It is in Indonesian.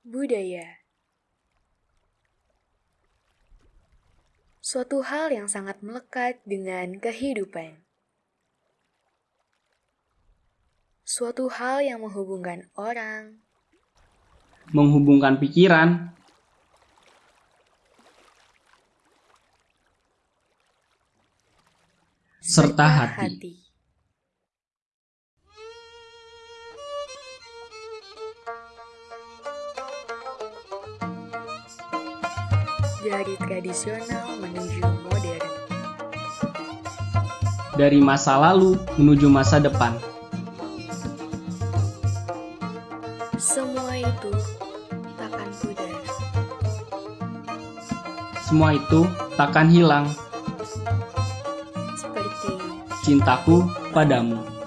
Budaya Suatu hal yang sangat melekat dengan kehidupan. Suatu hal yang menghubungkan orang, menghubungkan pikiran, serta hati. Dari tradisional menuju modern. Dari masa lalu menuju masa depan. Semua itu takkan pudar. Semua itu takkan hilang. Seperti Cintaku padamu.